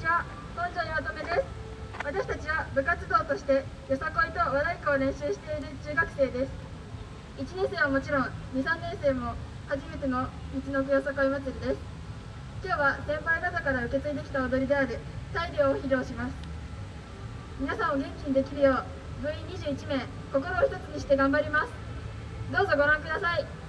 ちは。本庄八乙女です。私たちは部活動としてよさこいと和太鼓を練習している中学生です。1年生はもちろん23年生も初めての道のくよさこい祭りです。今日は先輩方から受け継いできた踊りである大量を披露します。皆さんを元気にできるよう部員21名心を一つにして頑張ります。どうぞご覧ください。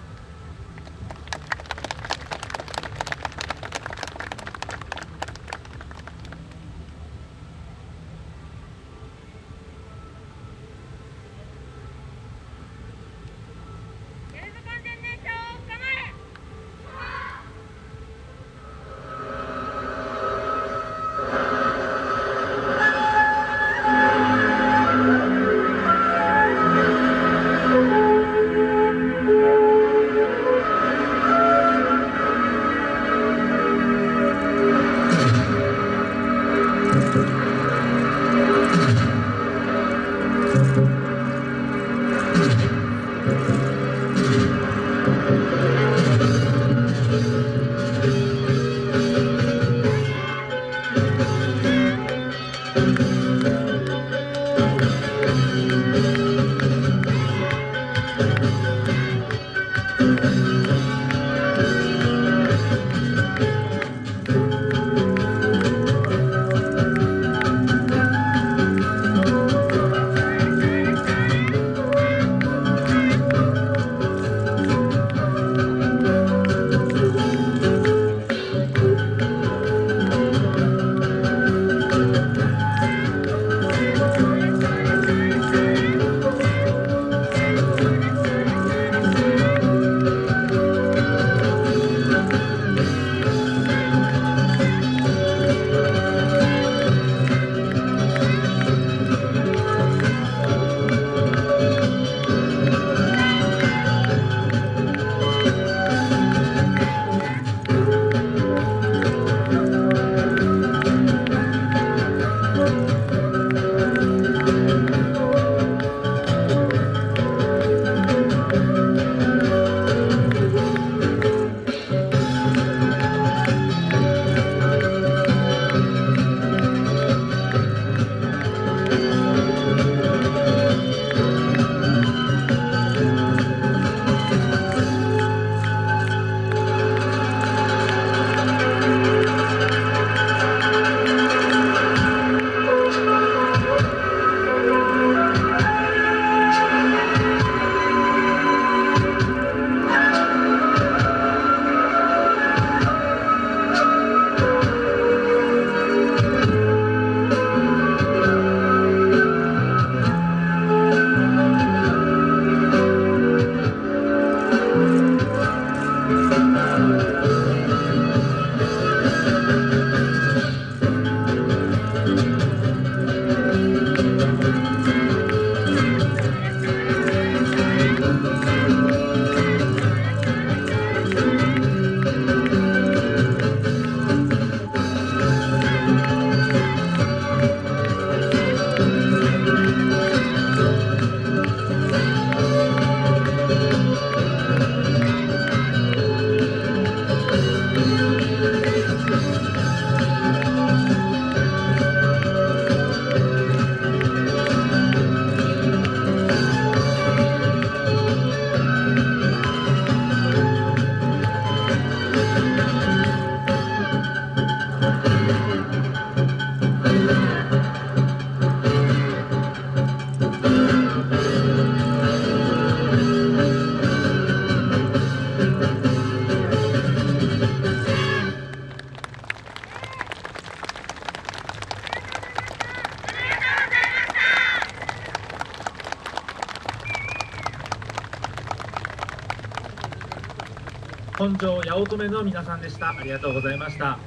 本庄八乙女の皆さんでした。ありがとうございました。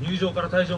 入場から退場